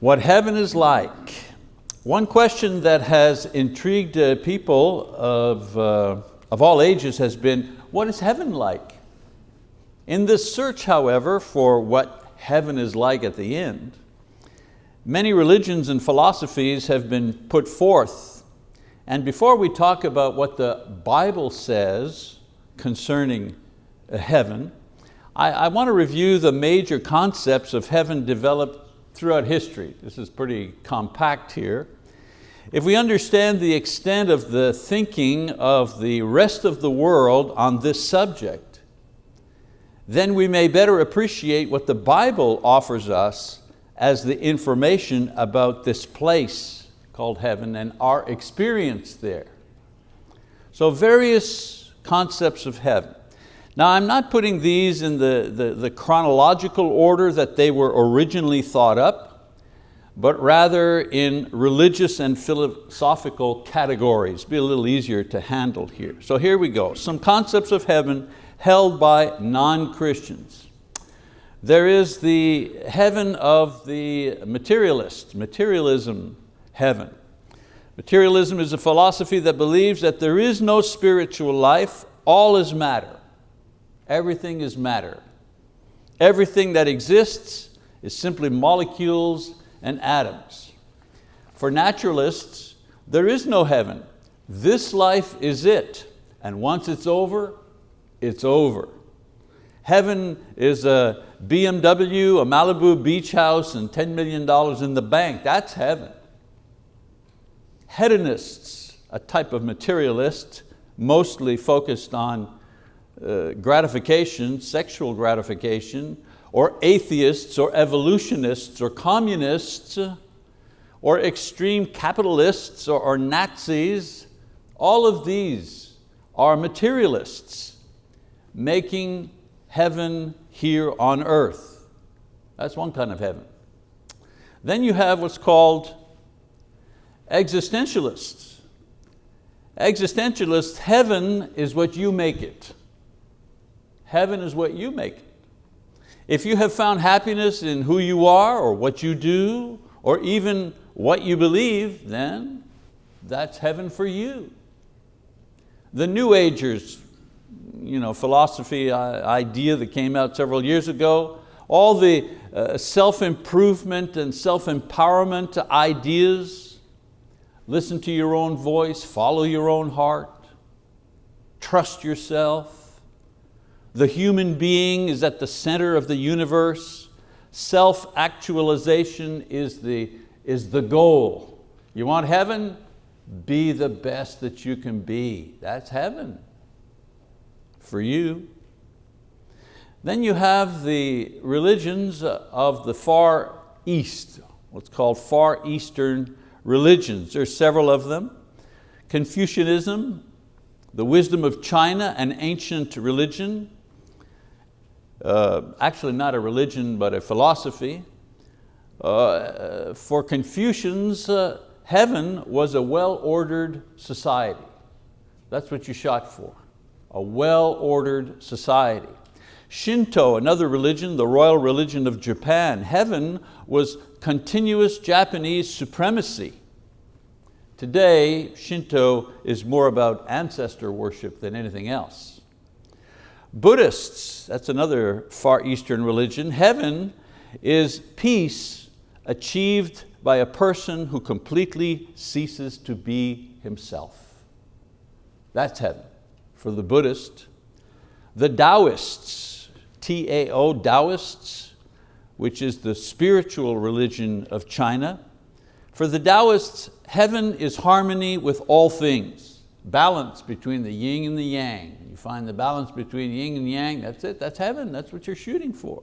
What heaven is like. One question that has intrigued uh, people of, uh, of all ages has been, what is heaven like? In this search, however, for what heaven is like at the end, many religions and philosophies have been put forth. And before we talk about what the Bible says concerning uh, heaven, I, I want to review the major concepts of heaven developed throughout history. This is pretty compact here. If we understand the extent of the thinking of the rest of the world on this subject, then we may better appreciate what the Bible offers us as the information about this place called heaven and our experience there. So various concepts of heaven. Now I'm not putting these in the, the, the, chronological order that they were originally thought up, but rather in religious and philosophical categories. Be a little easier to handle here. So here we go, some concepts of heaven held by non-Christians. There is the heaven of the materialist, materialism heaven. Materialism is a philosophy that believes that there is no spiritual life, all is matter. Everything is matter. Everything that exists is simply molecules and atoms. For naturalists, there is no heaven. This life is it, and once it's over, it's over. Heaven is a BMW, a Malibu beach house, and $10 million in the bank. That's heaven. Hedonists, a type of materialist, mostly focused on uh, gratification, sexual gratification, or atheists or evolutionists or communists or extreme capitalists or, or Nazis, all of these are materialists making heaven here on earth. That's one kind of heaven. Then you have what's called existentialists. Existentialists, heaven is what you make it. Heaven is what you make it. If you have found happiness in who you are or what you do or even what you believe, then that's heaven for you. The New Agers, you know, philosophy uh, idea that came out several years ago, all the uh, self-improvement and self-empowerment ideas, listen to your own voice, follow your own heart, trust yourself, the human being is at the center of the universe. Self-actualization is the, is the goal. You want heaven? Be the best that you can be. That's heaven for you. Then you have the religions of the Far East, what's called Far Eastern religions. There's several of them. Confucianism, the wisdom of China, an ancient religion, uh, actually not a religion, but a philosophy. Uh, for Confucians, uh, heaven was a well-ordered society. That's what you shot for, a well-ordered society. Shinto, another religion, the royal religion of Japan, heaven was continuous Japanese supremacy. Today, Shinto is more about ancestor worship than anything else. Buddhists, that's another Far Eastern religion, heaven is peace achieved by a person who completely ceases to be himself. That's heaven for the Buddhist. The Taoists, T-A-O, Taoists, which is the spiritual religion of China. For the Taoists, heaven is harmony with all things balance between the yin and the yang. You find the balance between yin and yang, that's it, that's heaven, that's what you're shooting for.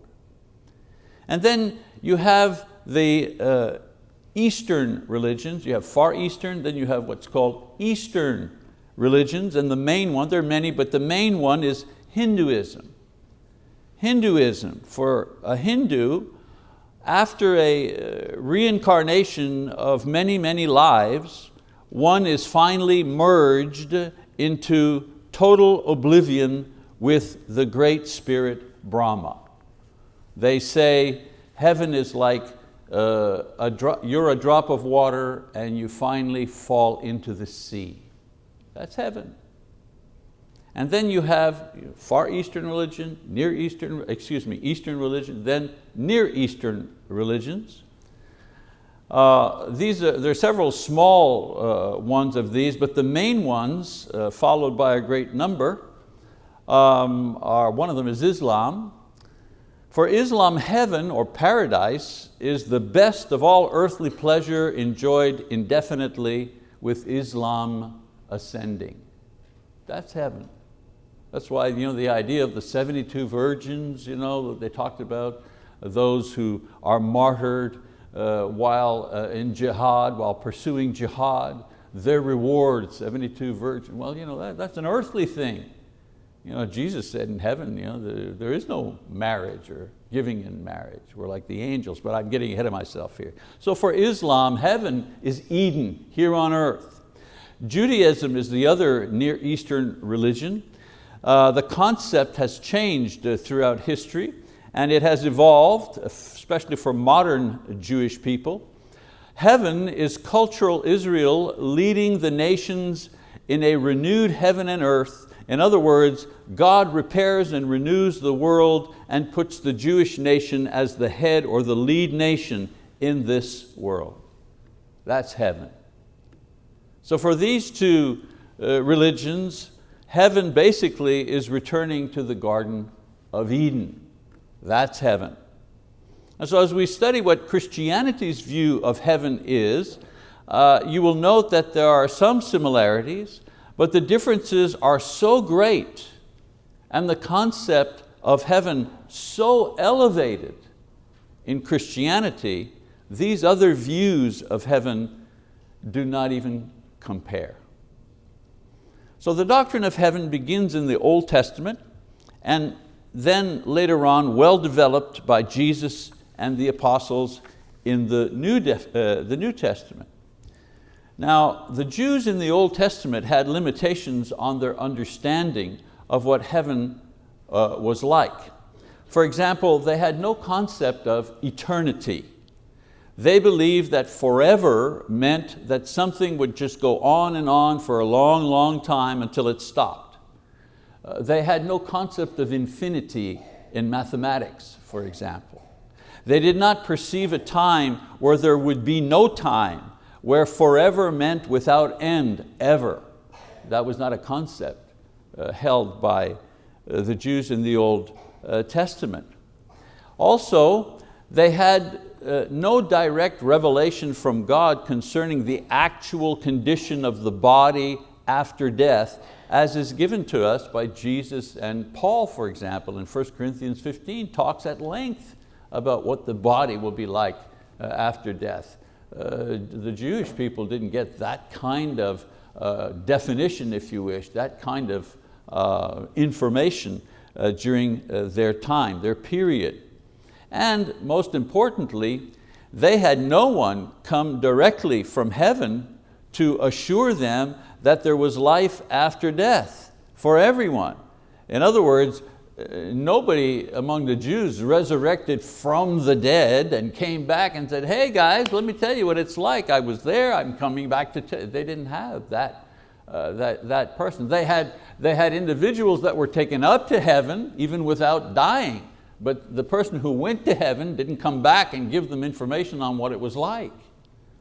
And then you have the uh, Eastern religions, you have Far Eastern, then you have what's called Eastern religions, and the main one, there are many, but the main one is Hinduism. Hinduism, for a Hindu, after a uh, reincarnation of many, many lives, one is finally merged into total oblivion with the great spirit Brahma. They say heaven is like uh, a you're a drop of water and you finally fall into the sea. That's heaven. And then you have Far Eastern religion, Near Eastern, excuse me, Eastern religion, then Near Eastern religions. Uh, these are, there are several small uh, ones of these, but the main ones, uh, followed by a great number, um, are, one of them is Islam. For Islam, heaven or paradise is the best of all earthly pleasure enjoyed indefinitely with Islam ascending. That's heaven. That's why you know, the idea of the 72 virgins, you know, they talked about those who are martyred uh, while uh, in jihad, while pursuing jihad, their reward, 72 virgins. Well, you know, that, that's an earthly thing. You know, Jesus said in heaven, you know, the, there is no marriage or giving in marriage. We're like the angels, but I'm getting ahead of myself here. So for Islam, heaven is Eden here on earth. Judaism is the other Near Eastern religion. Uh, the concept has changed uh, throughout history and it has evolved, especially for modern Jewish people. Heaven is cultural Israel leading the nations in a renewed heaven and earth. In other words, God repairs and renews the world and puts the Jewish nation as the head or the lead nation in this world. That's heaven. So for these two uh, religions, Heaven basically is returning to the Garden of Eden. That's heaven. And so as we study what Christianity's view of heaven is, uh, you will note that there are some similarities, but the differences are so great and the concept of heaven so elevated in Christianity, these other views of heaven do not even compare. So the doctrine of heaven begins in the Old Testament and then later on well developed by Jesus and the apostles in the New, uh, the New Testament. Now, the Jews in the Old Testament had limitations on their understanding of what heaven uh, was like. For example, they had no concept of eternity. They believed that forever meant that something would just go on and on for a long, long time until it stopped. Uh, they had no concept of infinity in mathematics, for example. They did not perceive a time where there would be no time, where forever meant without end, ever. That was not a concept uh, held by uh, the Jews in the Old uh, Testament. Also, they had uh, no direct revelation from God concerning the actual condition of the body after death, as is given to us by Jesus and Paul, for example, in 1 Corinthians 15, talks at length about what the body will be like uh, after death. Uh, the Jewish people didn't get that kind of uh, definition, if you wish, that kind of uh, information uh, during their time, their period. And most importantly, they had no one come directly from heaven to assure them that there was life after death for everyone. In other words, uh, nobody among the Jews resurrected from the dead and came back and said, hey guys, let me tell you what it's like. I was there, I'm coming back to, they didn't have that, uh, that, that person. They had, they had individuals that were taken up to heaven even without dying but the person who went to heaven didn't come back and give them information on what it was like.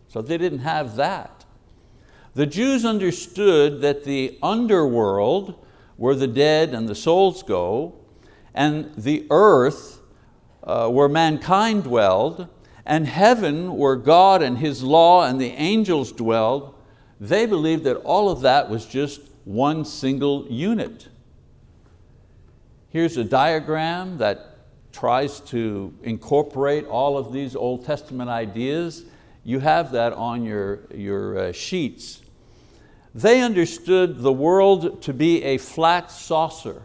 So they didn't have that. The Jews understood that the underworld, where the dead and the souls go, and the earth, uh, where mankind dwelled, and heaven, where God and His law and the angels dwelled, they believed that all of that was just one single unit. Here's a diagram that tries to incorporate all of these Old Testament ideas, you have that on your, your uh, sheets. They understood the world to be a flat saucer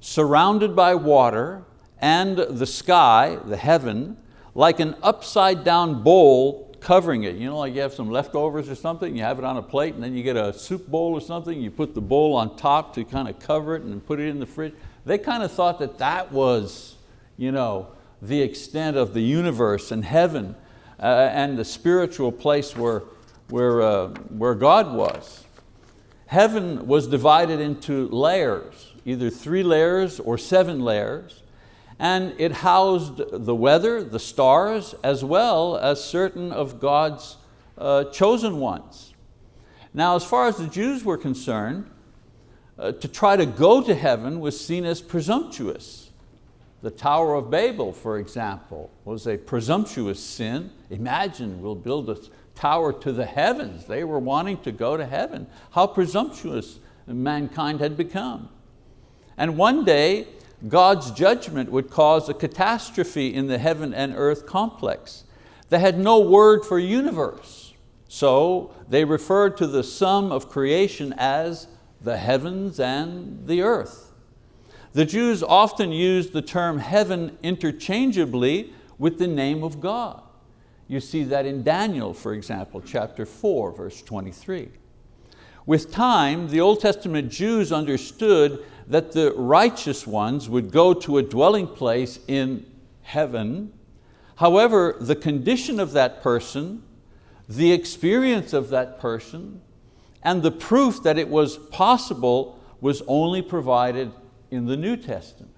surrounded by water and the sky, the heaven, like an upside down bowl covering it. You know, like you have some leftovers or something, you have it on a plate and then you get a soup bowl or something, you put the bowl on top to kind of cover it and put it in the fridge. They kind of thought that that was you know, the extent of the universe and heaven. uh, and the spiritual place where, where, uh, where God was. Heaven was divided into layers, either three layers or seven layers, and it housed the weather, the stars, as well as certain of God's uh, chosen ones. Now, as far as the Jews were concerned, uh, to try to go to heaven was seen as presumptuous. The Tower of Babel, for example, was a presumptuous sin. Imagine we'll build a tower to the heavens. They were wanting to go to heaven. How presumptuous mankind had become. And one day, God's judgment would cause a catastrophe in the heaven and earth complex. They had no word for universe. So they referred to the sum of creation as the heavens and the earth. The Jews often used the term heaven interchangeably with the name of God. You see that in Daniel, for example, chapter 4, verse 23. With time, the Old Testament Jews understood that the righteous ones would go to a dwelling place in heaven. However, the condition of that person the experience of that person and the proof that it was possible was only provided in the New Testament.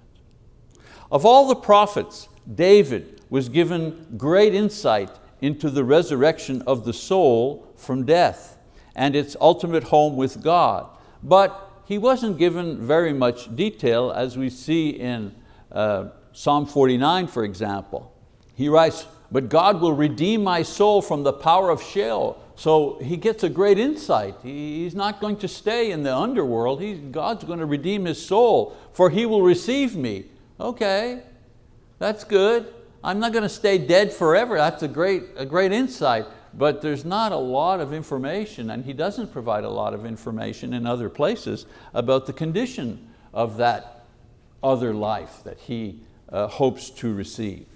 Of all the prophets, David was given great insight into the resurrection of the soul from death and its ultimate home with God. But he wasn't given very much detail as we see in uh, Psalm 49, for example. He writes, but God will redeem my soul from the power of Sheol. So he gets a great insight. He's not going to stay in the underworld. He's, God's going to redeem his soul, for he will receive me. Okay, that's good. I'm not going to stay dead forever. That's a great, a great insight, but there's not a lot of information, and he doesn't provide a lot of information in other places about the condition of that other life that he uh, hopes to receive.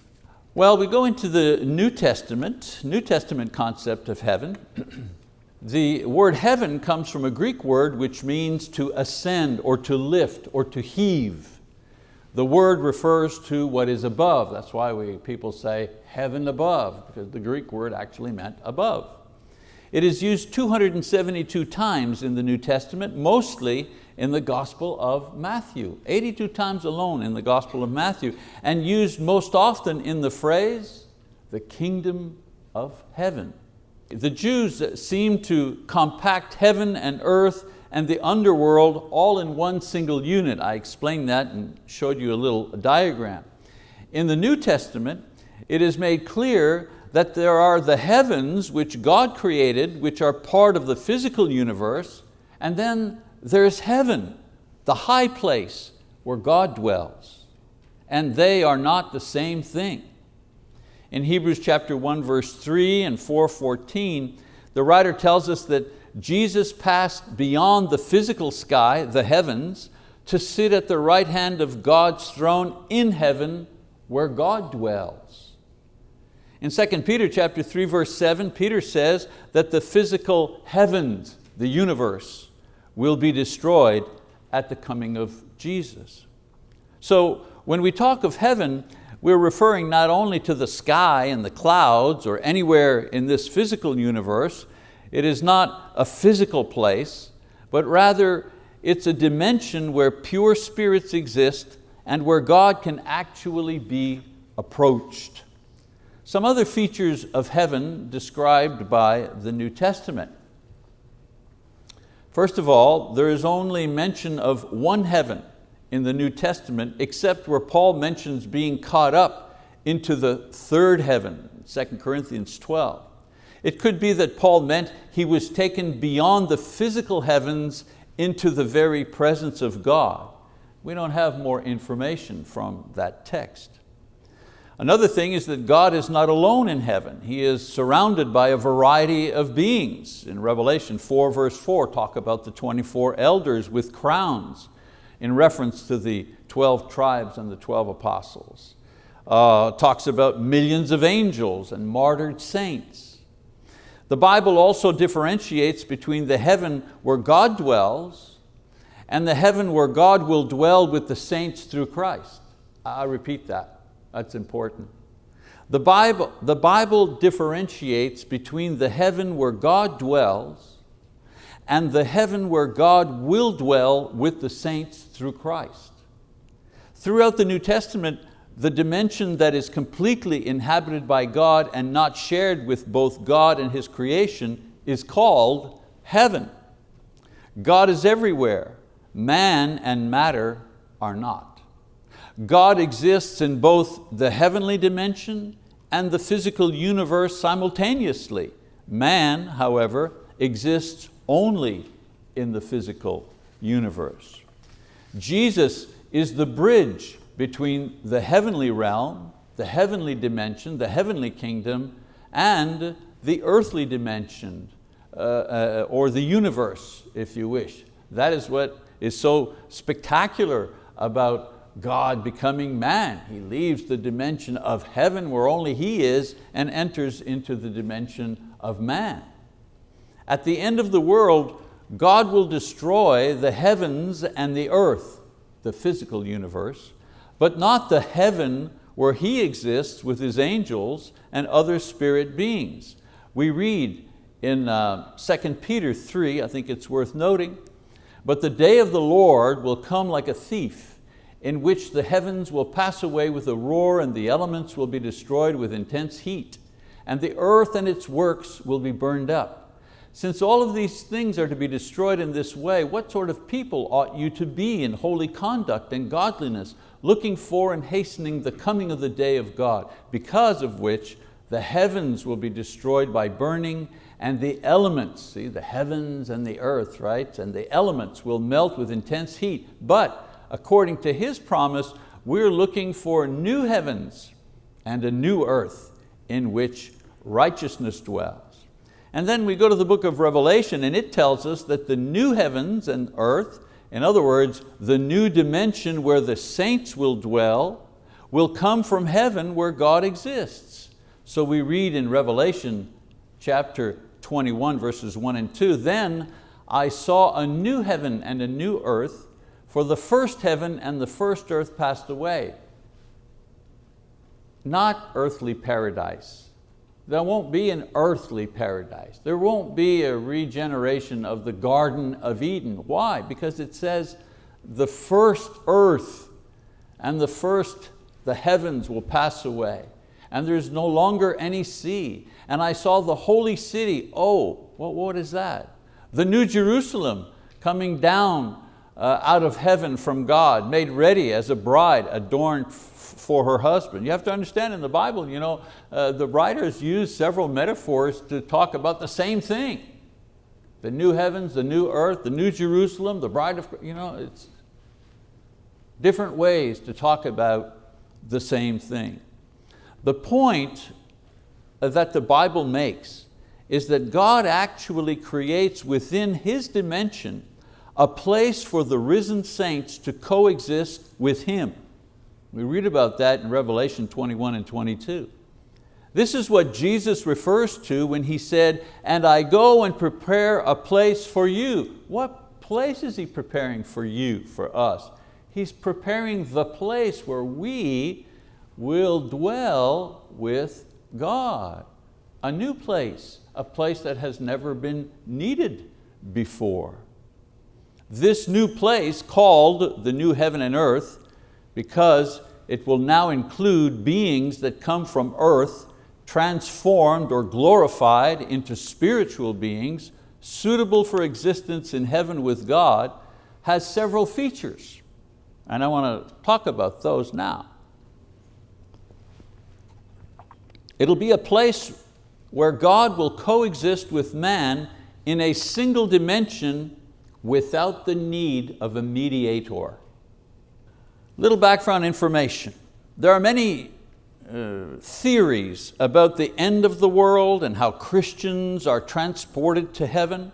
Well, we go into the New Testament, New Testament concept of heaven. the word heaven comes from a Greek word which means to ascend or to lift or to heave. The word refers to what is above. That's why we, people say heaven above, because the Greek word actually meant above. It is used 272 times in the New Testament, mostly in the Gospel of Matthew, 82 times alone in the Gospel of Matthew, and used most often in the phrase, the kingdom of heaven. The Jews seem to compact heaven and earth and the underworld all in one single unit. I explained that and showed you a little diagram. In the New Testament, it is made clear that there are the heavens which God created, which are part of the physical universe, and then there's heaven, the high place where God dwells, and they are not the same thing. In Hebrews chapter 1, verse 3 and 4.14, the writer tells us that Jesus passed beyond the physical sky, the heavens, to sit at the right hand of God's throne in heaven where God dwells. In 2 Peter chapter 3, verse 7, Peter says that the physical heavens, the universe, will be destroyed at the coming of Jesus. So when we talk of heaven, we're referring not only to the sky and the clouds or anywhere in this physical universe, it is not a physical place, but rather it's a dimension where pure spirits exist and where God can actually be approached. Some other features of heaven described by the New Testament. First of all, there is only mention of one heaven in the New Testament except where Paul mentions being caught up into the third heaven, 2 Corinthians 12. It could be that Paul meant he was taken beyond the physical heavens into the very presence of God. We don't have more information from that text. Another thing is that God is not alone in heaven. He is surrounded by a variety of beings. In Revelation 4 verse 4 talk about the 24 elders with crowns in reference to the 12 tribes and the 12 apostles. Uh, talks about millions of angels and martyred saints. The Bible also differentiates between the heaven where God dwells and the heaven where God will dwell with the saints through Christ. I repeat that. That's important. The Bible, the Bible differentiates between the heaven where God dwells and the heaven where God will dwell with the saints through Christ. Throughout the New Testament, the dimension that is completely inhabited by God and not shared with both God and His creation is called heaven. God is everywhere, man and matter are not. God exists in both the heavenly dimension and the physical universe simultaneously. Man, however, exists only in the physical universe. Jesus is the bridge between the heavenly realm, the heavenly dimension, the heavenly kingdom, and the earthly dimension, uh, uh, or the universe, if you wish. That is what is so spectacular about God becoming man. He leaves the dimension of heaven where only He is and enters into the dimension of man. At the end of the world, God will destroy the heavens and the earth, the physical universe, but not the heaven where He exists with His angels and other spirit beings. We read in uh, 2 Peter 3, I think it's worth noting, but the day of the Lord will come like a thief, in which the heavens will pass away with a roar and the elements will be destroyed with intense heat, and the earth and its works will be burned up. Since all of these things are to be destroyed in this way, what sort of people ought you to be in holy conduct and godliness, looking for and hastening the coming of the day of God, because of which the heavens will be destroyed by burning and the elements, see the heavens and the earth, right? And the elements will melt with intense heat. But according to His promise, we're looking for new heavens and a new earth in which righteousness dwells. And then we go to the book of Revelation and it tells us that the new heavens and earth, in other words, the new dimension where the saints will dwell, will come from heaven where God exists. So we read in Revelation chapter 21 verses 1 and 2, then I saw a new heaven and a new earth, for the first heaven and the first earth passed away. Not earthly paradise, there won't be an earthly paradise. There won't be a regeneration of the Garden of Eden. Why? Because it says the first earth and the first, the heavens will pass away and there's no longer any sea. And I saw the holy city, oh, what, what is that? The new Jerusalem coming down uh, out of heaven from God, made ready as a bride adorned for her husband. You have to understand in the Bible, you know, uh, the writers use several metaphors to talk about the same thing. The new heavens, the new earth, the new Jerusalem, the bride of, you know, it's different ways to talk about the same thing. The point that the Bible makes is that God actually creates within His dimension a place for the risen saints to coexist with Him. We read about that in Revelation 21 and 22. This is what Jesus refers to when He said, and I go and prepare a place for you. What place is He preparing for you, for us? He's preparing the place where we will dwell with God. A new place, a place that has never been needed before. This new place called the new heaven and earth because it will now include beings that come from earth transformed or glorified into spiritual beings suitable for existence in heaven with God has several features. And I want to talk about those now. It'll be a place where God will coexist with man in a single dimension without the need of a mediator. Little background information. There are many uh, theories about the end of the world and how Christians are transported to heaven.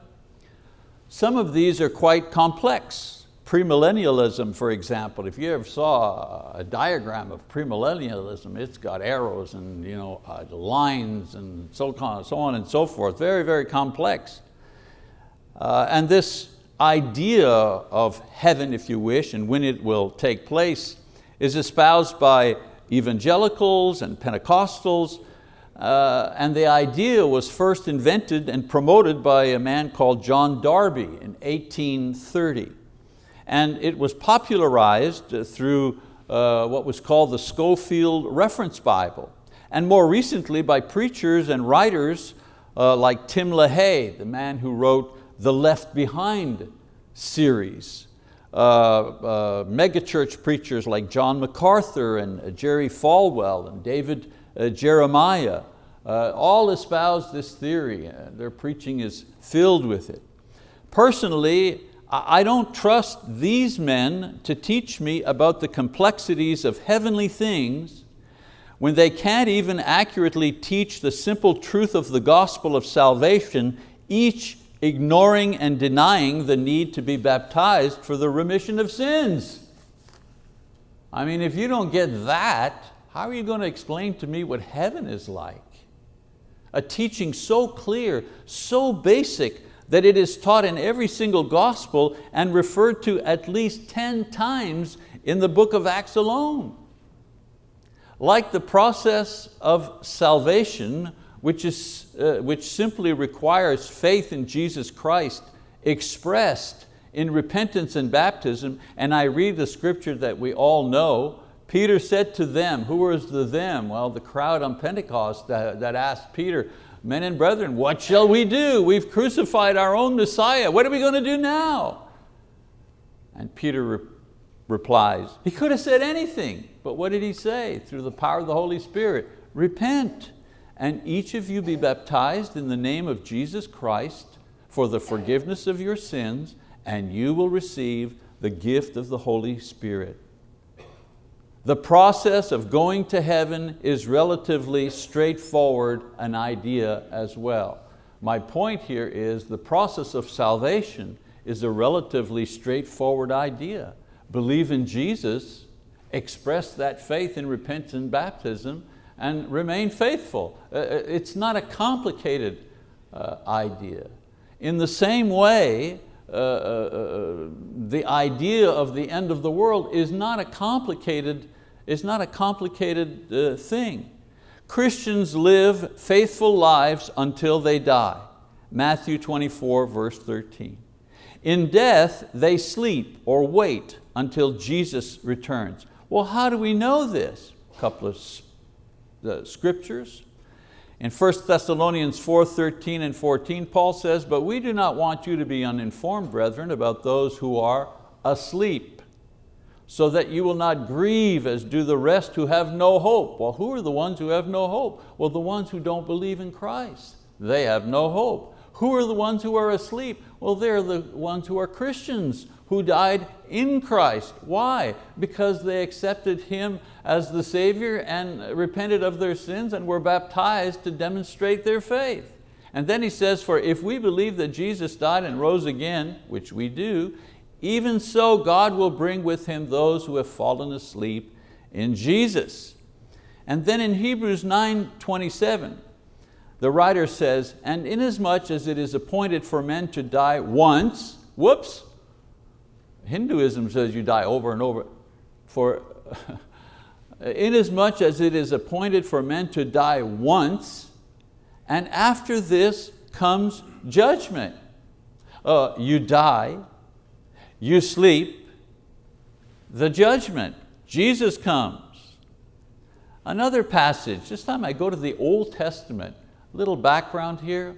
Some of these are quite complex. Premillennialism, for example, if you ever saw a diagram of premillennialism, it's got arrows and you know, uh, lines and so on, so on and so forth. Very, very complex. Uh, and this idea of heaven, if you wish, and when it will take place, is espoused by evangelicals and Pentecostals, uh, and the idea was first invented and promoted by a man called John Darby in 1830. And it was popularized through uh, what was called the Scofield Reference Bible. And more recently by preachers and writers uh, like Tim LaHaye, the man who wrote the Left Behind series. Uh, uh, megachurch preachers like John MacArthur and uh, Jerry Falwell and David uh, Jeremiah, uh, all espouse this theory. their preaching is filled with it. Personally, I don't trust these men to teach me about the complexities of heavenly things when they can't even accurately teach the simple truth of the gospel of salvation, each ignoring and denying the need to be baptized for the remission of sins. I mean, if you don't get that, how are you going to explain to me what heaven is like? A teaching so clear, so basic, that it is taught in every single gospel and referred to at least 10 times in the book of Acts alone. Like the process of salvation, which, is, uh, which simply requires faith in Jesus Christ expressed in repentance and baptism, and I read the scripture that we all know, Peter said to them, who was the them? Well, the crowd on Pentecost that, that asked Peter, men and brethren, what shall we do? We've crucified our own Messiah. What are we going to do now? And Peter re replies, he could have said anything, but what did he say? Through the power of the Holy Spirit, repent and each of you be baptized in the name of Jesus Christ for the forgiveness of your sins and you will receive the gift of the Holy Spirit. The process of going to heaven is relatively straightforward an idea as well. My point here is the process of salvation is a relatively straightforward idea. Believe in Jesus, express that faith in repentance and baptism, and remain faithful. Uh, uh, it's not a complicated uh, idea. In the same way, the idea of the end of the world is not a complicated it's not a complicated thing. Christians live faithful lives until they die. Matthew 24, verse 13. In death, they sleep or wait until Jesus returns. Well, how do we know this? A couple of uh, scriptures. In 1 Thessalonians 4, 13 and 14, Paul says, but we do not want you to be uninformed, brethren, about those who are asleep so that you will not grieve as do the rest who have no hope. Well, who are the ones who have no hope? Well, the ones who don't believe in Christ. They have no hope. Who are the ones who are asleep? Well, they're the ones who are Christians who died in Christ. Why? Because they accepted Him as the Savior and repented of their sins and were baptized to demonstrate their faith. And then he says, for if we believe that Jesus died and rose again, which we do, even so God will bring with Him those who have fallen asleep in Jesus. And then in Hebrews 9, 27, the writer says, and inasmuch as it is appointed for men to die once, whoops, Hinduism says you die over and over, for inasmuch as it is appointed for men to die once, and after this comes judgment. Uh, you die, you sleep, the judgment. Jesus comes. Another passage, this time I go to the Old Testament. Little background here.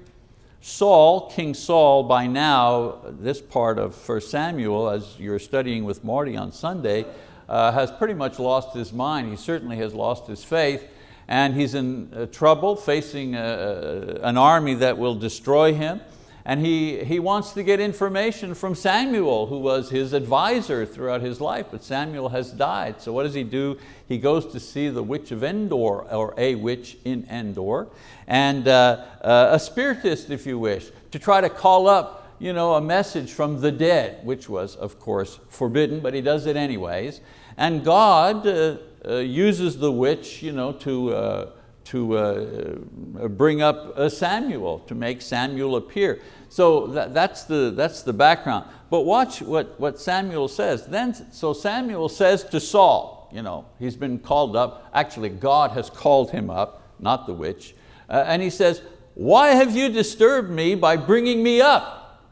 Saul, King Saul, by now, this part of 1 Samuel, as you're studying with Marty on Sunday, uh, has pretty much lost his mind. He certainly has lost his faith and he's in uh, trouble facing uh, an army that will destroy him and he, he wants to get information from Samuel, who was his advisor throughout his life, but Samuel has died. So what does he do? He goes to see the witch of Endor, or a witch in Endor, and uh, uh, a spiritist, if you wish, to try to call up you know, a message from the dead, which was, of course, forbidden, but he does it anyways. And God uh, uh uses the witch you know, to, uh, to uh, bring up Samuel, to make Samuel appear. So that, that's, the, that's the background. But watch what, what Samuel says. Then, so Samuel says to Saul, you know, he's been called up. Actually, God has called him up, not the witch. Uh, and he says, why have you disturbed me by bringing me up?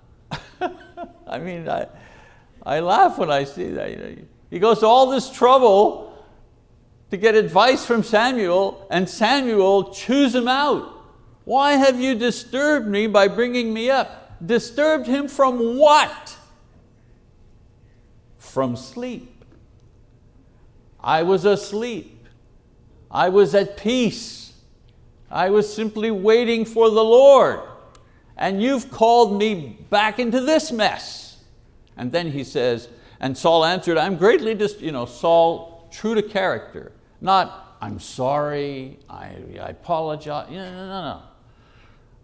I mean, I, I laugh when I see that. He goes to all this trouble to get advice from Samuel and Samuel chews him out. Why have you disturbed me by bringing me up? Disturbed him from what? From sleep. I was asleep. I was at peace. I was simply waiting for the Lord. And you've called me back into this mess. And then he says, and Saul answered, I'm greatly, dis you know, Saul, true to character, not I'm sorry, I, I apologize, no, no, no.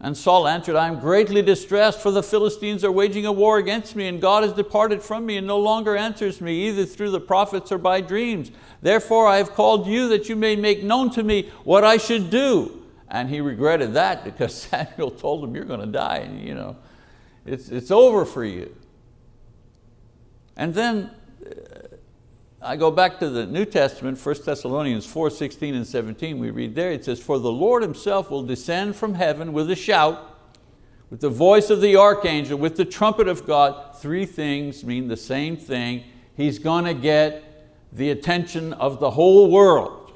And Saul answered, I am greatly distressed for the Philistines are waging a war against me and God has departed from me and no longer answers me either through the prophets or by dreams. Therefore I have called you that you may make known to me what I should do. And he regretted that because Samuel told him you're going to die and you know, it's, it's over for you. And then I go back to the New Testament, 1 Thessalonians 4, 16 and 17, we read there, it says, For the Lord himself will descend from heaven with a shout, with the voice of the archangel, with the trumpet of God. Three things mean the same thing. He's going to get the attention of the whole world.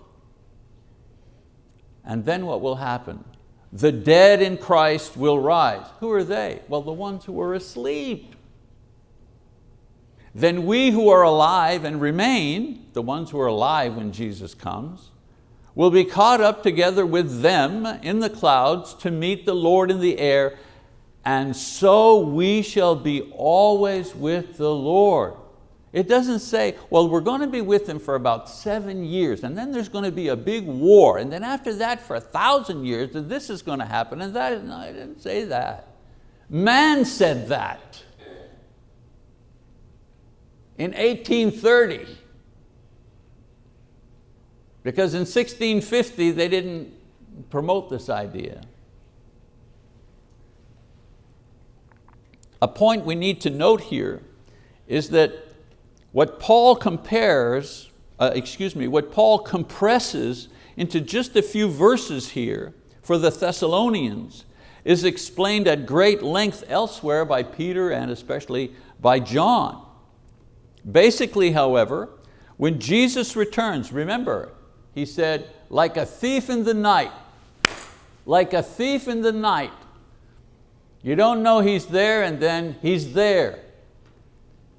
And then what will happen? The dead in Christ will rise. Who are they? Well, the ones who were asleep then we who are alive and remain, the ones who are alive when Jesus comes, will be caught up together with them in the clouds to meet the Lord in the air, and so we shall be always with the Lord. It doesn't say, well, we're going to be with Him for about seven years, and then there's going to be a big war, and then after that for a thousand years, this is going to happen, and that, no, I didn't say that. Man said that in 1830. Because in 1650 they didn't promote this idea. A point we need to note here is that what Paul compares, uh, excuse me, what Paul compresses into just a few verses here for the Thessalonians is explained at great length elsewhere by Peter and especially by John. Basically, however, when Jesus returns, remember, he said, like a thief in the night, like a thief in the night. You don't know he's there and then he's there.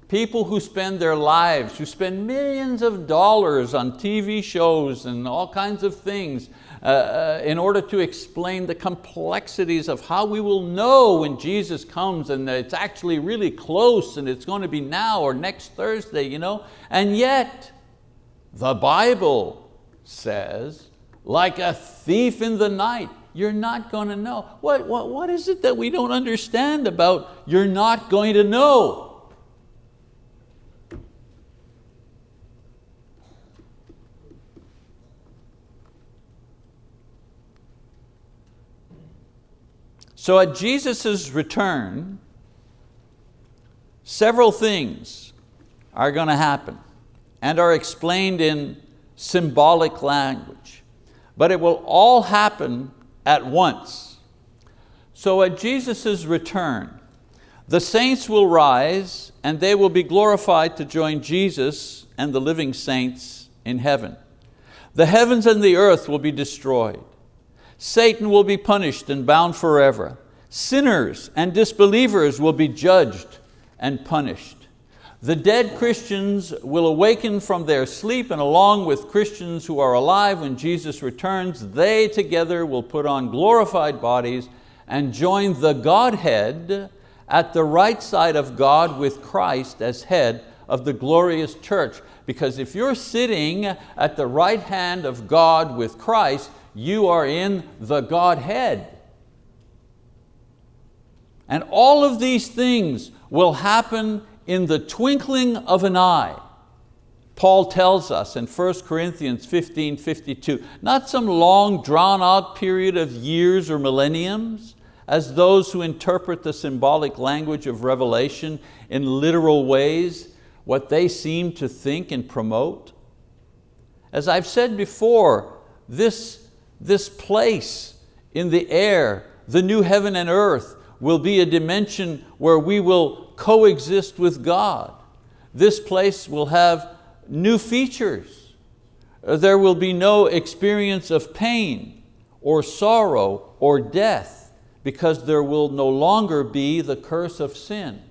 People who spend their lives, who spend millions of dollars on TV shows and all kinds of things, uh, uh, in order to explain the complexities of how we will know when Jesus comes and it's actually really close and it's going to be now or next Thursday, you know? And yet, the Bible says, like a thief in the night, you're not going to know. What, what, what is it that we don't understand about you're not going to know? So at Jesus' return, several things are going to happen and are explained in symbolic language, but it will all happen at once. So at Jesus' return, the saints will rise and they will be glorified to join Jesus and the living saints in heaven. The heavens and the earth will be destroyed. Satan will be punished and bound forever. Sinners and disbelievers will be judged and punished. The dead Christians will awaken from their sleep and along with Christians who are alive when Jesus returns, they together will put on glorified bodies and join the Godhead at the right side of God with Christ as head of the glorious church. Because if you're sitting at the right hand of God with Christ, you are in the Godhead. And all of these things will happen in the twinkling of an eye. Paul tells us in 1 Corinthians 15, 52, not some long drawn out period of years or millenniums, as those who interpret the symbolic language of Revelation in literal ways, what they seem to think and promote. As I've said before, this, this place in the air, the new heaven and earth, will be a dimension where we will coexist with God. This place will have new features. Uh, there will be no experience of pain or sorrow or death because there will no longer be the curse of sin.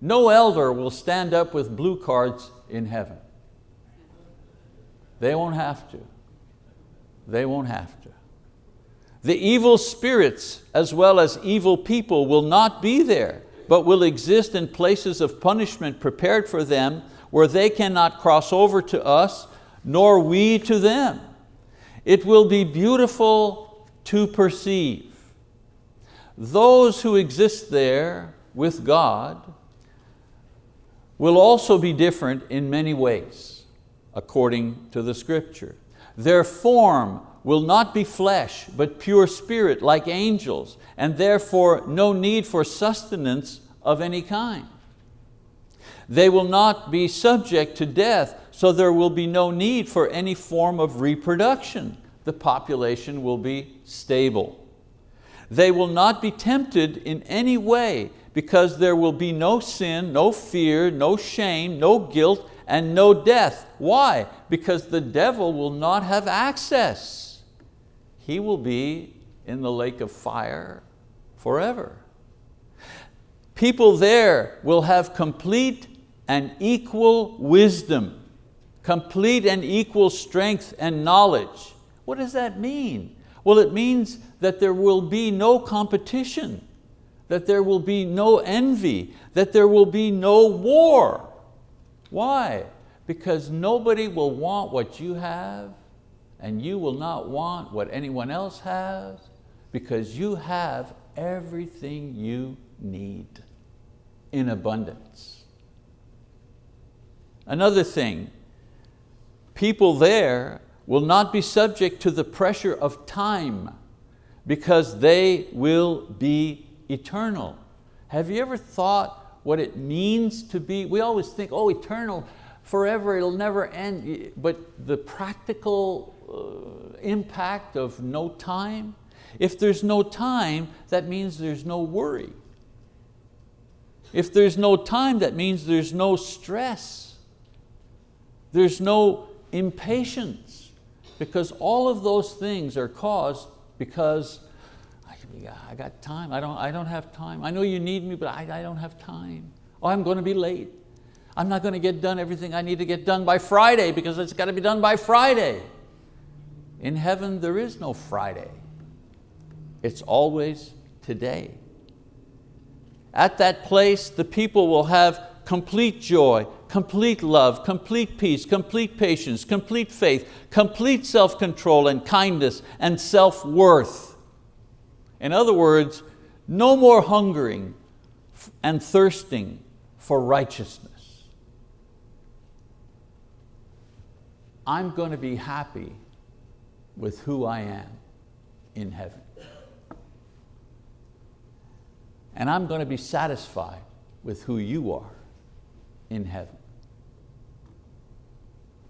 No elder will stand up with blue cards in heaven. They won't have to. They won't have to. The evil spirits as well as evil people will not be there, but will exist in places of punishment prepared for them where they cannot cross over to us, nor we to them. It will be beautiful to perceive. Those who exist there with God will also be different in many ways, according to the scripture. Their form will not be flesh, but pure spirit like angels, and therefore no need for sustenance of any kind. They will not be subject to death, so there will be no need for any form of reproduction. The population will be stable. They will not be tempted in any way because there will be no sin, no fear, no shame, no guilt, and no death. Why? Because the devil will not have access. He will be in the lake of fire forever. People there will have complete and equal wisdom, complete and equal strength and knowledge. What does that mean? Well, it means that there will be no competition, that there will be no envy, that there will be no war. Why? Because nobody will want what you have and you will not want what anyone else has because you have everything you need in abundance. Another thing, people there will not be subject to the pressure of time because they will be eternal. Have you ever thought what it means to be, we always think, oh, eternal, forever, it'll never end, but the practical uh, impact of no time, if there's no time, that means there's no worry. If there's no time, that means there's no stress. There's no impatience because all of those things are caused because I got time, I don't, I don't have time. I know you need me, but I, I don't have time. Oh, I'm going to be late. I'm not going to get done everything I need to get done by Friday because it's got to be done by Friday. In heaven, there is no Friday. It's always today. At that place, the people will have complete joy, complete love, complete peace, complete patience, complete faith, complete self-control and kindness and self-worth. In other words, no more hungering and thirsting for righteousness. I'm going to be happy with who I am in heaven. And I'm going to be satisfied with who you are in heaven.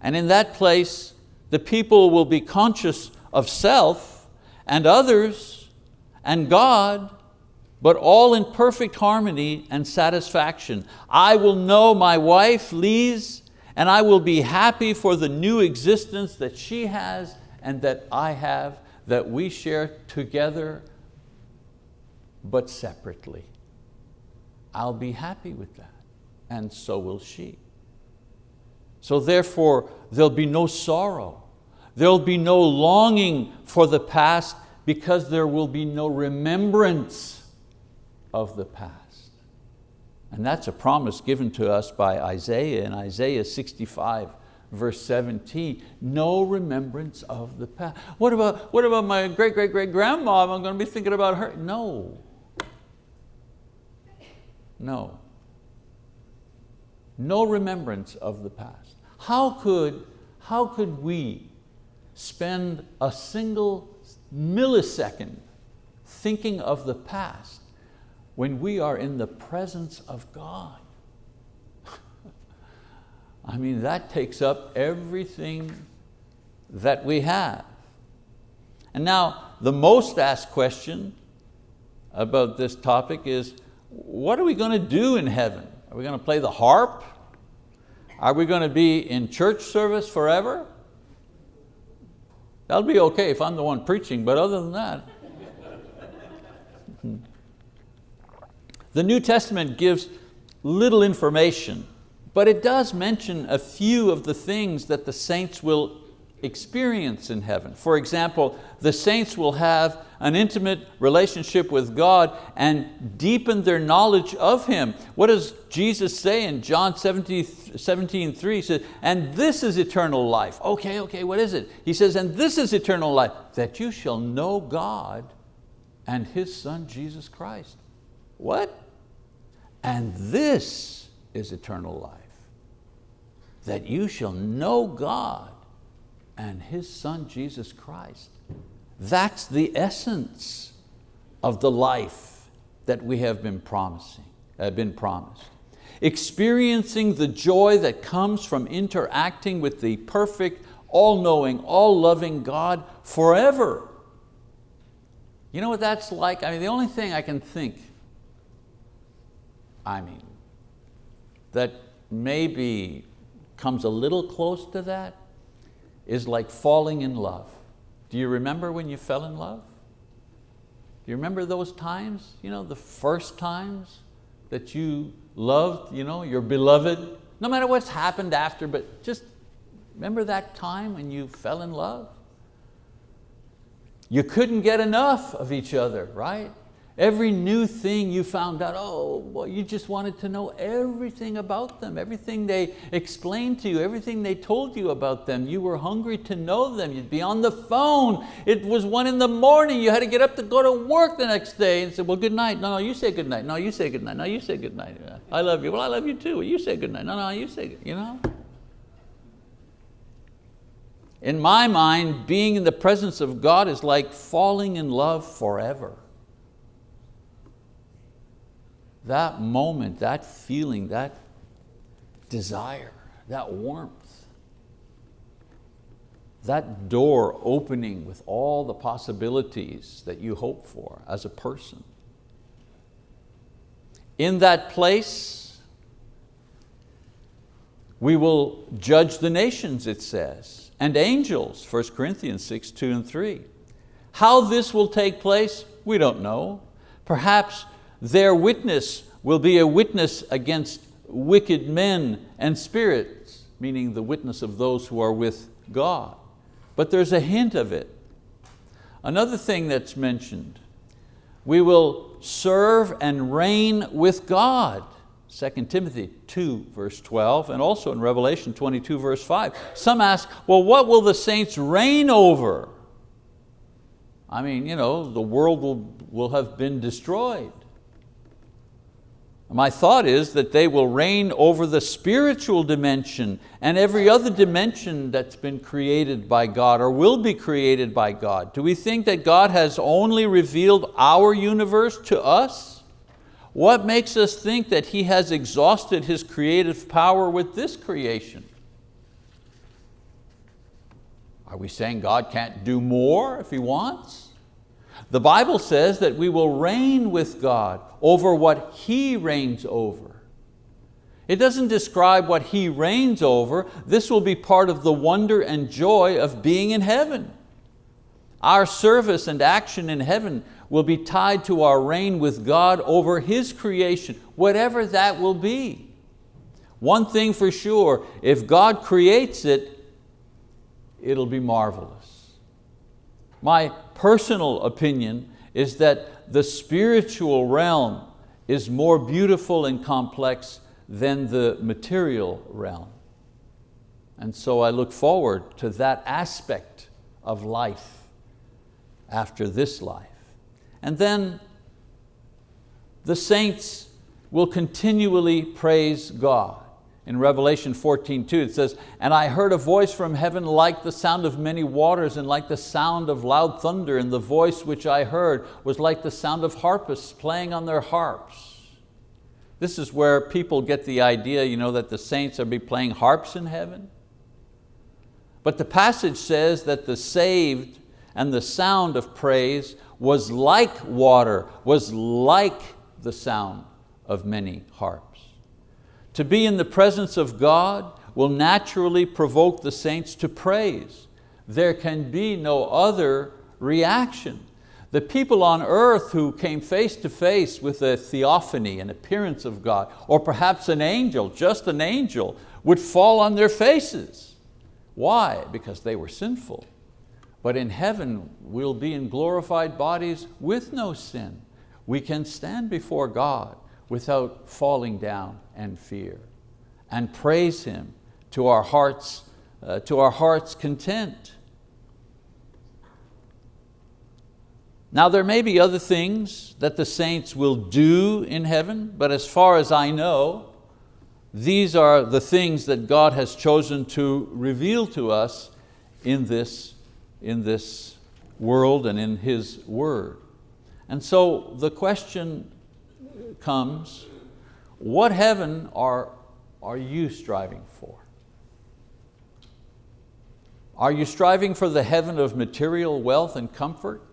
And in that place, the people will be conscious of self and others and God, but all in perfect harmony and satisfaction. I will know my wife, Lise, and I will be happy for the new existence that she has and that I have, that we share together, but separately. I'll be happy with that and so will she. So therefore, there'll be no sorrow. There'll be no longing for the past because there will be no remembrance of the past. And that's a promise given to us by Isaiah in Isaiah 65, verse 17. No remembrance of the past. What about, what about my great, great, great grandma? I'm going to be thinking about her. No. No no remembrance of the past. How could, how could we spend a single millisecond thinking of the past when we are in the presence of God? I mean, that takes up everything that we have. And now, the most asked question about this topic is, what are we going to do in heaven? Are we going to play the harp? Are we going to be in church service forever? That'll be okay if I'm the one preaching, but other than that. Hmm. the New Testament gives little information, but it does mention a few of the things that the saints will experience in heaven. For example, the saints will have an intimate relationship with God and deepen their knowledge of Him. What does Jesus say in John 17, 17 3? He says, and this is eternal life. Okay, okay, what is it? He says, and this is eternal life, that you shall know God and His Son, Jesus Christ. What? And this is eternal life, that you shall know God and His Son, Jesus Christ. That's the essence of the life that we have been promising, have been promised. Experiencing the joy that comes from interacting with the perfect, all-knowing, all-loving God forever. You know what that's like? I mean, the only thing I can think, I mean, that maybe comes a little close to that is like falling in love. Do you remember when you fell in love? Do you remember those times? You know, the first times that you loved you know, your beloved? No matter what's happened after, but just remember that time when you fell in love? You couldn't get enough of each other, right? Every new thing you found out, oh, well, you just wanted to know everything about them, everything they explained to you, everything they told you about them. You were hungry to know them. You'd be on the phone. It was one in the morning. You had to get up to go to work the next day and say, well, good night. No, no, you say good night. No, you say good night. No, you say good night. I love you. Well, I love you too. You say good night. No, no, you say you know? In my mind, being in the presence of God is like falling in love forever that moment, that feeling, that desire, that warmth, that door opening with all the possibilities that you hope for as a person. In that place, we will judge the nations, it says, and angels, 1 Corinthians 6, 2 and 3. How this will take place, we don't know. Perhaps their witness will be a witness against wicked men and spirits, meaning the witness of those who are with God. But there's a hint of it. Another thing that's mentioned, we will serve and reign with God. 2 Timothy 2 verse 12 and also in Revelation 22 verse 5. Some ask, well what will the saints reign over? I mean, you know, the world will, will have been destroyed. My thought is that they will reign over the spiritual dimension and every other dimension that's been created by God or will be created by God. Do we think that God has only revealed our universe to us? What makes us think that He has exhausted His creative power with this creation? Are we saying God can't do more if He wants? The Bible says that we will reign with God over what He reigns over. It doesn't describe what He reigns over. This will be part of the wonder and joy of being in heaven. Our service and action in heaven will be tied to our reign with God over His creation, whatever that will be. One thing for sure, if God creates it, it'll be marvelous. My personal opinion is that the spiritual realm is more beautiful and complex than the material realm. And so I look forward to that aspect of life after this life. And then the saints will continually praise God. In Revelation 14, 2, it says, And I heard a voice from heaven like the sound of many waters and like the sound of loud thunder, and the voice which I heard was like the sound of harpists playing on their harps. This is where people get the idea you know, that the saints are be playing harps in heaven. But the passage says that the saved and the sound of praise was like water, was like the sound of many harps. To be in the presence of God will naturally provoke the saints to praise. There can be no other reaction. The people on earth who came face to face with a theophany, an appearance of God, or perhaps an angel, just an angel, would fall on their faces. Why? Because they were sinful. But in heaven, we'll be in glorified bodies with no sin. We can stand before God without falling down and fear and praise Him to our heart's, uh, to our heart's content. Now there may be other things that the saints will do in heaven, but as far as I know, these are the things that God has chosen to reveal to us in this, in this world and in His word. And so the question comes, what heaven are, are you striving for? Are you striving for the heaven of material wealth and comfort?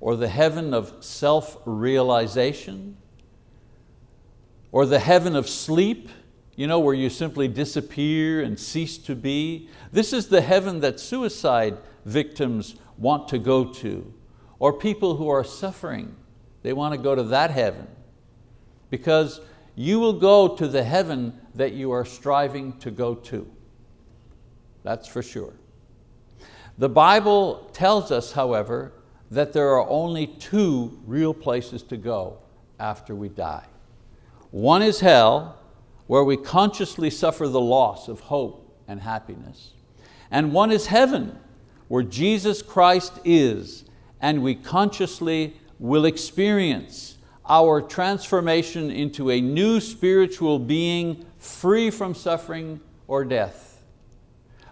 Or the heaven of self-realization? Or the heaven of sleep, you know, where you simply disappear and cease to be? This is the heaven that suicide victims want to go to, or people who are suffering, they want to go to that heaven because you will go to the heaven that you are striving to go to. That's for sure. The Bible tells us, however, that there are only two real places to go after we die. One is hell, where we consciously suffer the loss of hope and happiness. And one is heaven, where Jesus Christ is, and we consciously will experience our transformation into a new spiritual being free from suffering or death.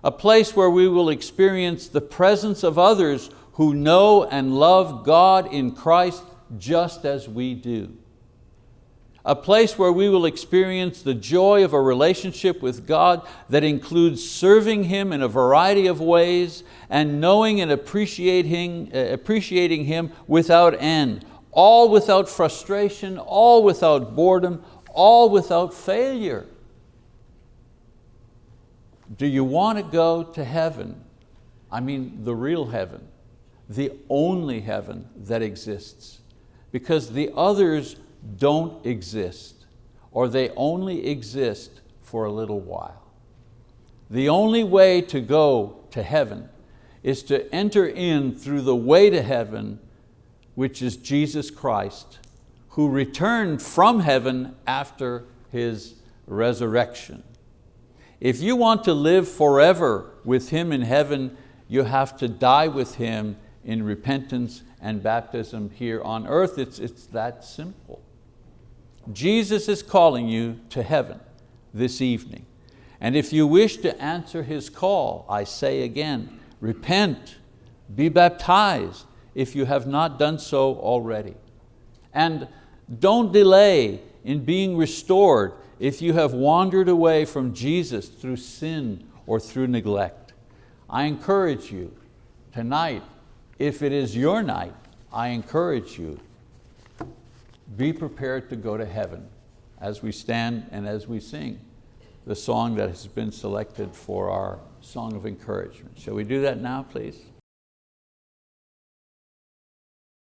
A place where we will experience the presence of others who know and love God in Christ just as we do. A place where we will experience the joy of a relationship with God that includes serving Him in a variety of ways and knowing and appreciating, uh, appreciating Him without end, all without frustration, all without boredom, all without failure. Do you want to go to heaven? I mean the real heaven, the only heaven that exists. Because the others don't exist, or they only exist for a little while. The only way to go to heaven is to enter in through the way to heaven which is Jesus Christ, who returned from heaven after His resurrection. If you want to live forever with Him in heaven, you have to die with Him in repentance and baptism here on earth. It's, it's that simple. Jesus is calling you to heaven this evening. And if you wish to answer His call, I say again, repent, be baptized, if you have not done so already. And don't delay in being restored if you have wandered away from Jesus through sin or through neglect. I encourage you tonight, if it is your night, I encourage you, be prepared to go to heaven as we stand and as we sing the song that has been selected for our song of encouragement. Shall we do that now, please?